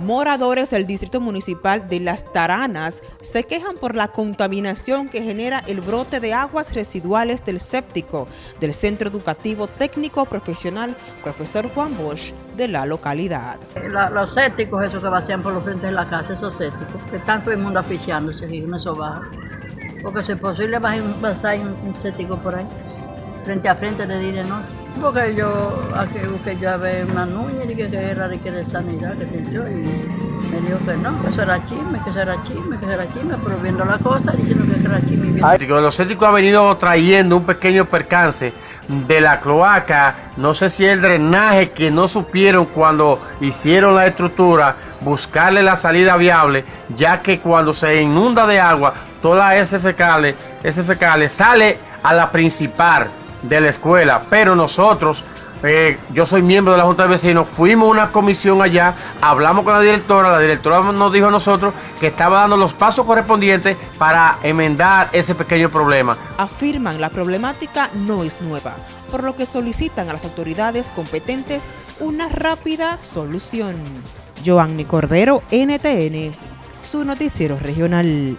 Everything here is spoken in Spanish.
Moradores del Distrito Municipal de Las Taranas se quejan por la contaminación que genera el brote de aguas residuales del séptico del Centro Educativo Técnico Profesional Profesor Juan Bosch de la localidad. Los sépticos, esos que vacían por los frentes de la casa, esos sépticos, que están todo el mundo aficiándose y eso baja. Porque si es posible va a pasar un, un séptico por ahí frente a frente de día y noche. Porque yo, aquí busqué yo a ver una nuña y dije que era de, que de sanidad, que sé yo, y me dijo que no, que eso era chisme, que eso era chisme, que eso era chisme, pero viendo la cosa diciendo que era chisme. Y viendo... Los céticos han venido trayendo un pequeño percance de la cloaca, no sé si el drenaje que no supieron cuando hicieron la estructura, buscarle la salida viable, ya que cuando se inunda de agua, toda ese fecales, ese fecales sale a la principal de la escuela, pero nosotros, eh, yo soy miembro de la Junta de Vecinos, fuimos a una comisión allá, hablamos con la directora, la directora nos dijo a nosotros que estaba dando los pasos correspondientes para enmendar ese pequeño problema. Afirman la problemática no es nueva, por lo que solicitan a las autoridades competentes una rápida solución. Joanny Cordero, NTN, su noticiero regional.